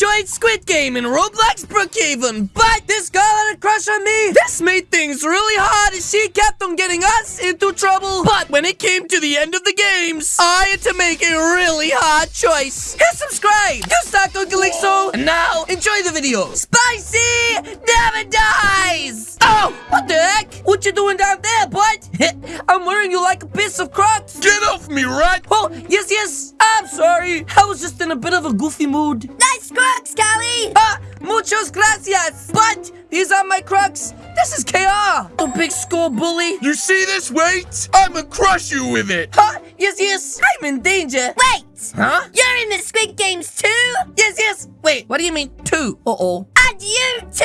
enjoyed Squid Game in Roblox Brookhaven, but this girl had a crush on me. This made things really hard and she kept on getting us into trouble. But when it came to the end of the games, I had to make a really hard choice. Hit subscribe, you Uncle Lixo. And now, enjoy the video. Spicy never dies. Oh, what the heck? What you doing down there, bud? I'm wearing you like a piece of Crocs. Get off me, rat! Oh, yes, yes. I'm sorry. I was just in a bit of a goofy mood. Nice crocs, Callie! Ah, muchos gracias. But these are my Crocs. This is KR, the big school bully. You see this weight? I'ma crush you with it! Huh? Yes, yes. I'm in danger. Wait! Huh? You're in the Squid Games too? Yes, yes. Wait, what do you mean two? Uh-oh. And you too?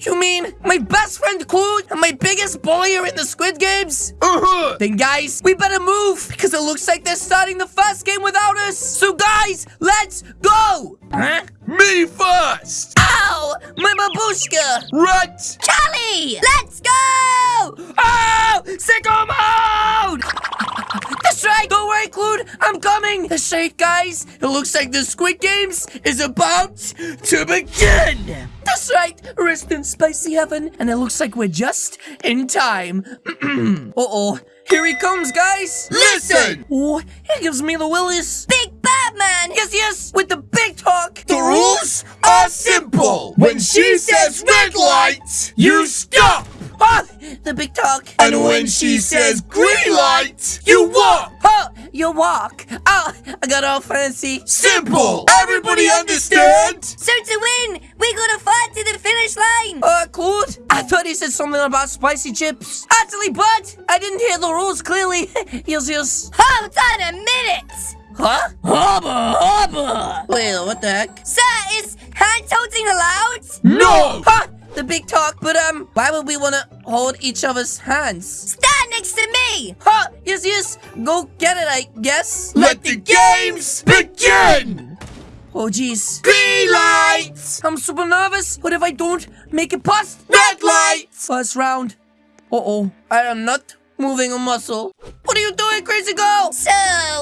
You mean my best friend Clue and my biggest bully are in the Squid Games? Uh-huh! Then guys, we better move because it looks like they're starting the first game without us. So guys, let's go! Huh? Me first! Ow! My babushka! Rat! Callie! Let's go! Oh! Sicko mode! That's right! Don't worry, Clued! I'm coming! That's right, guys! It looks like the Squid Games is about to begin! That's right! Rest in spicy heaven, and it looks like we're just in time. Uh-oh. Here he comes, guys! Listen! Oh, he gives me the willies. Big Batman! Yes, yes, with the big talk. The rules are simple! When she says red light, you stop! Ah, the big talk. And when she says green light, you walk! Oh, you walk. Oh, I got all fancy. Simple! Everybody understand? So to win, we gotta fight to the finish line! Uh, Claude? I thought he said something about spicy chips. Actually, but I didn't hear the rules clearly. yes, yes. Hold on a minute! Huh? Hubba, hubba. Wait, what the heck? Sir, is hand holding allowed? No! Huh? The big talk, but um, why would we want to hold each other's hands? Stand next to me! Huh? Yes, yes. Go get it, I guess. Let the games begin! Oh, jeez. Green light! I'm super nervous. What if I don't make it past Red light! first round? Uh-oh. I am not moving a muscle. What are you doing, crazy girl? So,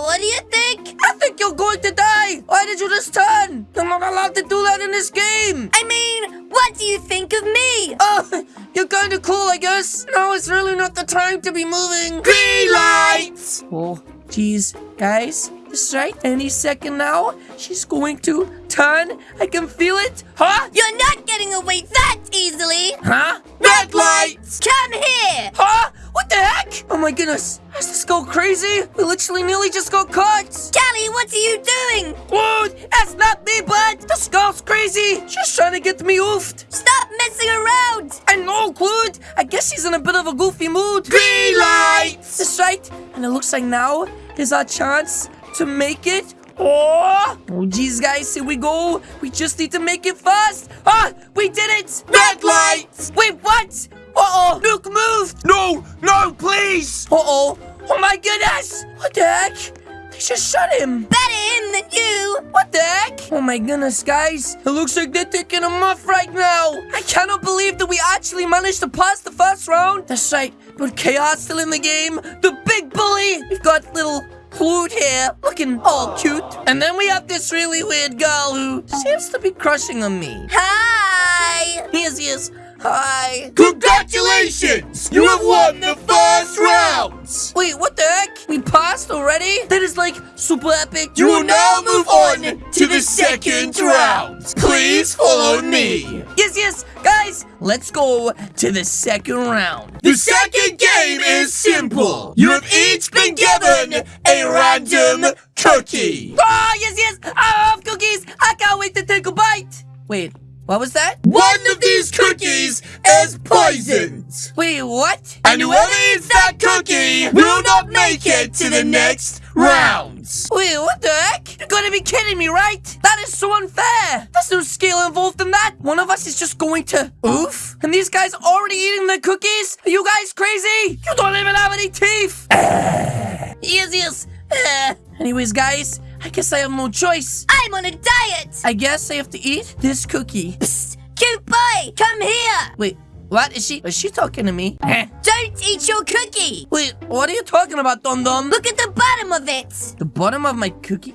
what do you think? I think you're going to die. Why did you just turn? You're not allowed to do that in this game. I mean, what do you think of me? Oh, you're kind of cool, I guess. Now it's really not the time to be moving. Green light! Oh, jeez. Guys, that's right. Any second now, she's going to turn. I can feel it. Huh? You're not getting away that easily! Huh? Red light! Come here! Huh? What the heck? Oh my goodness. Is this go crazy? We literally nearly just got caught. Callie, what are you doing? Whoa, that's not me, bud. This girl's crazy. She's trying to get me oofed. Stop messing around! I know, Clued. I guess she's in a bit of a goofy mood. Green light! That's right. And it looks like now is our chance to make it. Oh, oh geez, guys, here we go. We just need to make it fast. Ah, we did it. Red light! Wait, what? Uh-oh, Nuke moved. No, no, please! Uh-oh. Oh my goodness. What the heck? They just shot him. Better him than you! What the heck? Oh my goodness, guys. It looks like they're taking him off right now. I cannot believe that we actually managed to pass the first round. That's right. But Chaos still in the game. The big bully. We've got little Clued here, looking all cute. And then we have this really weird girl who seems to be crushing on me. Hi! Yes, yes. Hi. Congratulations! You have won the first round! Wait, what the heck? We passed already? That is like super epic. You will now move on to the second round. Please follow me. Yes, yes. Guys, let's go to the second round. The second game is simple. You have each been given a random cookie. Oh, yes, yes. I love cookies. I can't wait to take a bite. Wait, what was that? One of these cookies is poisoned. Wait, what? And whoever eats that cookie will not make it to the next round. Wait, what the heck? You're gonna be kidding me, right? That is so unfair. There's no skill involved in that. One of us is just going to oof. And these guys already eating the cookies? Are you guys crazy? You don't even have any teeth. yes, yes. Uh, anyways, guys, I guess I have no choice. I'm on a diet! I guess I have to eat this cookie. Psst! Cute boy, come here! Wait, what? Is she, is she talking to me? Eh. Don't eat your cookie! Wait, what are you talking about, Dum Dum? Look at the bottom of it! The bottom of my cookie?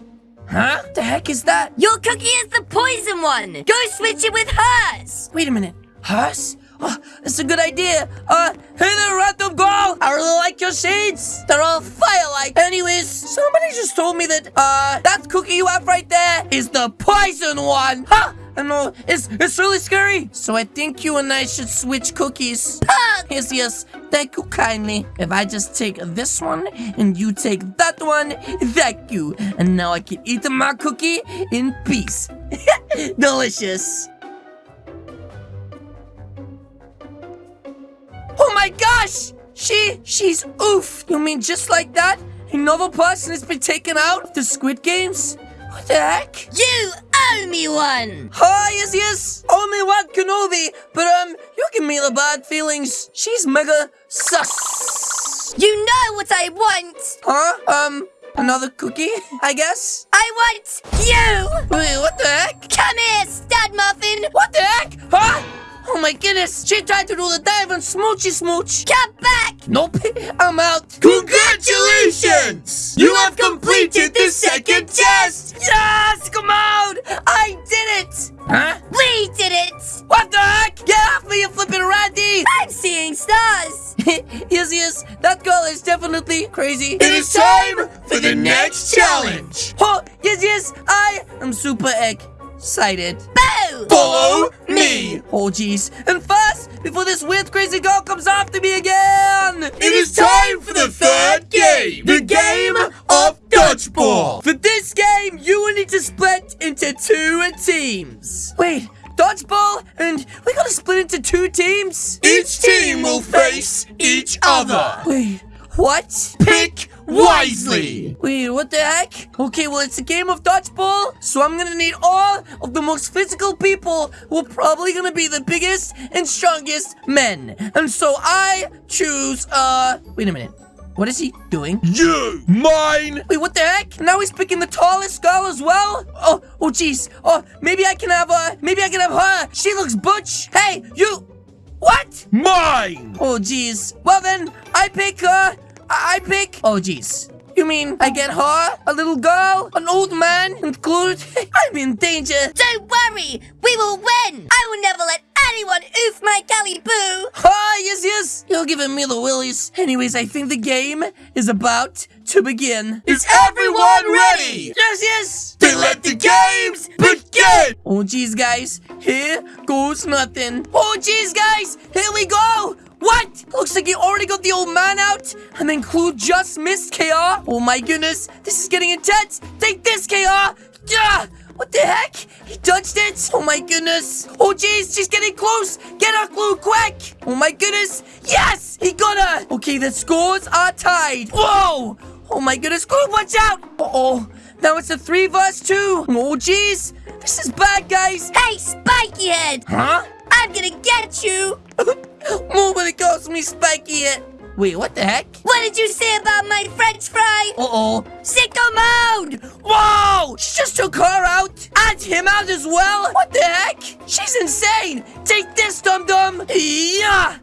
Huh? The heck is that? Your cookie is the poison one. Go switch it with hers. Wait a minute. Hers? Oh, that's a good idea. Uh, hey there, random girl. I really like your shades. They're all fire-like. Anyways, somebody just told me that, uh, that cookie you have right there is the poison one. Huh? I know, it's, it's really scary. So I think you and I should switch cookies. Yes, yes. Thank you kindly. If I just take this one and you take that one, thank you. And now I can eat my cookie in peace. Delicious. Oh my gosh! She, she's oof. You mean just like that? Another person has been taken out of the Squid Games? What the heck? You owe me one. Oh, yes, yes. Only one Kenobi. But, um, you give me the bad feelings. She's mega sus. You know what I want. Huh? Um, another cookie, I guess? I want you. Wait, what the heck? Come here, stud my goodness, she tried to do the dive and smoochy smooch. Come back. Nope, I'm out. Congratulations! You have completed the second test! Yes, come on! I did it! Huh? We did it. What the heck? Get off me, you flipping Randy! I'm seeing stars. yes, yes, that girl is definitely crazy. It is time for the next challenge! Oh, yes, yes, I am super excited. Boo. Follow me! Oh, jeez. And first, before this weird, crazy girl comes after me again! It is time for the third game! The game of dodgeball! For this game, you will need to split into two teams. Wait, dodgeball? And we gotta split into two teams? Each team will face each other! Wait, what? Pick wisely! Wait, what the heck? Okay, well, it's a game of dodgeball, so I'm gonna need all of the most physical people who are probably gonna be the biggest and strongest men. And so I choose, uh, wait a minute. What is he doing? You! Mine! Wait, what the heck? Now he's picking the tallest girl as well? Oh, oh, jeez. Oh, maybe I can have, uh, maybe I can have her. She looks butch. Hey, you. What? Mine! Oh, jeez. Well, then, I pick, uh, I, I pick. Oh, jeez. You mean I get her, a little girl, an old man included? I'm in danger. Don't worry. We will win. I will never let anyone oof my galley boo. Ah, yes, yes. You're giving me the willies. Anyways, I think the game is about to begin. Is everyone ready? Yes, yes. Then let the games begin! Oh, jeez, guys. Here goes nothing. Oh, jeez, guys. Here we go. What? Looks like you already got the old man out. And then Clue just missed KR. Oh, my goodness. This is getting intense. Take this, KR. Yeah. What the heck? He dodged it. Oh, my goodness. Oh, jeez. She's getting close. Get her, Clue, quick. Oh, my goodness. Yes. He got her. Okay, the scores are tied. Whoa. Oh, my goodness. Clue, watch out. Uh-oh. Now it's a three versus two. Oh, jeez. This is bad, guys. Hey, spiky head. Huh? I'm gonna get you. Nobody calls me Spiky yet. Wait, what the heck? What did you say about my french fry? Uh-oh. Sicko mode. Whoa! She just took her out. And him out as well. What the heck? She's insane. Take this, dum-dum. Yeah.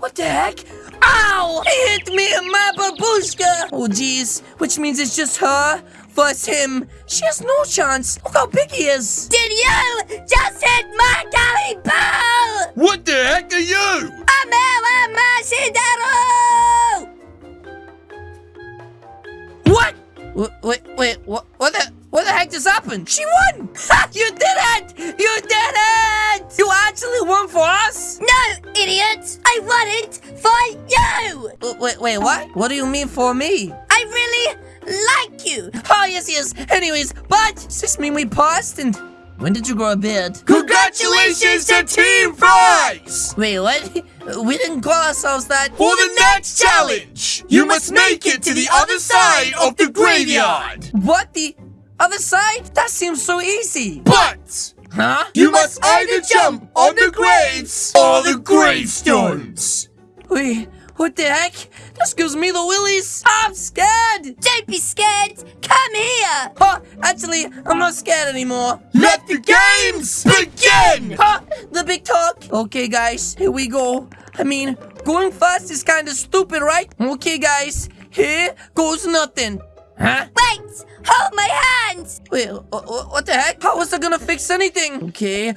What the heck? Ow! He hit me in my babushka. Oh, jeez. Which means it's just her versus him. She has no chance. Look how big he is. Did you just hit my galley boo? What the heck are you? Amela Mashidero! What? Wait, wait, wait, what, what the, what the heck just happened? She won! Fuck, you did it! You did it! You actually won for us? No, idiot! I won it for you! W- Wait, wait, what? What do you mean for me? I really like you! Oh, yes, yes. Anyways, but does this mean we passed? And when did you grow a beard? Congratulations to Team Fries! Wait, what? We didn't call ourselves that. For the next challenge, you must make it to the other side of the graveyard. What? The other side? That seems so easy. But Huh? you must either jump on the graves or the gravestones. Wait, what the heck? This gives me the willies. I'm scared. Don't be scared! Come here! Huh, actually, I'm not scared anymore. Let the games begin! Huh, the big talk. Okay, guys, here we go. I mean, going fast is kind of stupid, right? Okay, guys, here goes nothing. Huh? Wait! Hold my hands! Wait, wh- wh- what the heck? How was I gonna fix anything? Okay.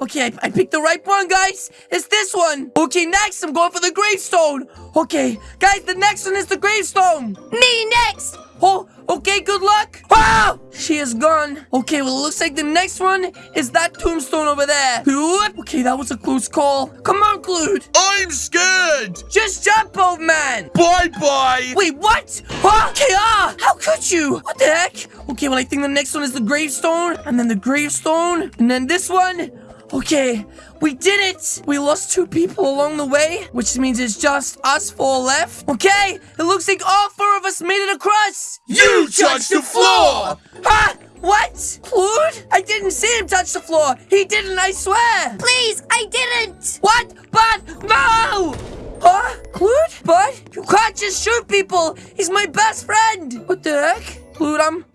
Okay, I, I picked the right one, guys. It's this one. Okay, next, I'm going for the gravestone. Okay, guys, the next one is the gravestone. Me next! Oh, okay, good luck. Wow! She is gone. Okay, well, it looks like the next one is that tombstone over there. Whoop. Okay, that was a close call. Come on, Clued. I'm scared. Just jump, old man. Bye bye. Wait, what? Huh? Okay, ah, how could you? What the heck? Okay, well, I think the next one is the gravestone, and then the gravestone, and then this one. Okay, we did it! We lost two people along the way, which means it's just us four left. Okay, it looks like all four of us made it across. You touched the floor. Huh? What? Clued? I didn't see him touch the floor. He didn't, I swear. Please, I didn't! What? But no! Huh? Clued? But you can't just shoot people. He's my best friend. What the heck? Clued, I'm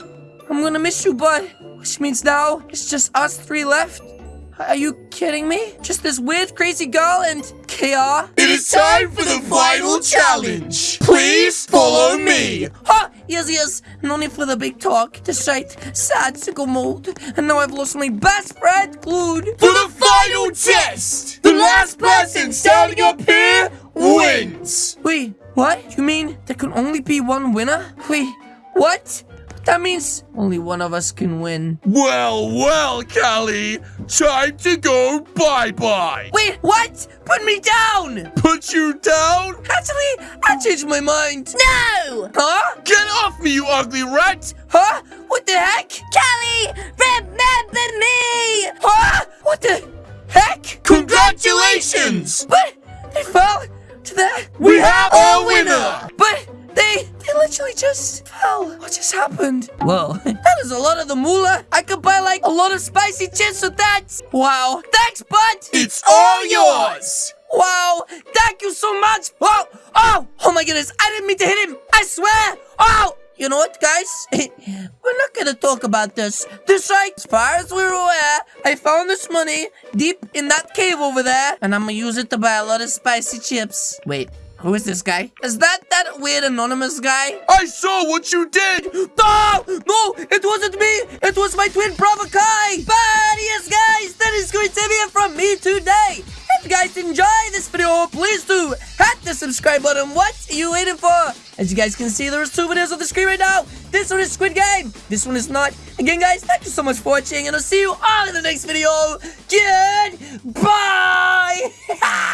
I'm gonna miss you, bud. Which means now it's just us three left. Are you kidding me? Just this weird, crazy girl and KR? It is time for the final challenge. Please follow me. Huh? Yes, yes. No need for the big talk. The sight, sad, sickle mode. And now I've lost my best friend, Clued. For the final test, the last person standing up here wins. Wait, what? You mean there can only be one winner? Wait, what? That means only one of us can win. Well, well, Callie, time to go bye-bye. Wait, what? Put me down! Put you down? Actually, I changed my mind. No! Huh? Get off me, you ugly rat! Huh? What the heck? Callie, remember me! Huh? What the heck? Congratulations! But they fell to that. We have our winner! But they they literally just fell. What just happened? Whoa, that is a lot of the moolah. I could buy like a lot of spicy chips with that. Wow. Thanks, bud. It's all yours! Wow, thank you so much. Oh, oh, oh my goodness. I didn't mean to hit him. I swear. Oh, you know what, guys? we're not going to talk about this. This right, as far as we're aware, I found this money deep in that cave over there, and I'm going to use it to buy a lot of spicy chips. Wait. Who is this guy? Is that that weird anonymous guy? I saw what you did! No! No! It wasn't me! It was my twin brother Kai! But yes, guys, that is going to be it from me today. If you guys enjoy this video, please do hit the subscribe button. What are you waiting for? As you guys can see, there's two videos on the screen right now. This one is Squid Game. This one is not. Again, guys, thank you so much for watching, and I'll see you all in the next video. Goodbye!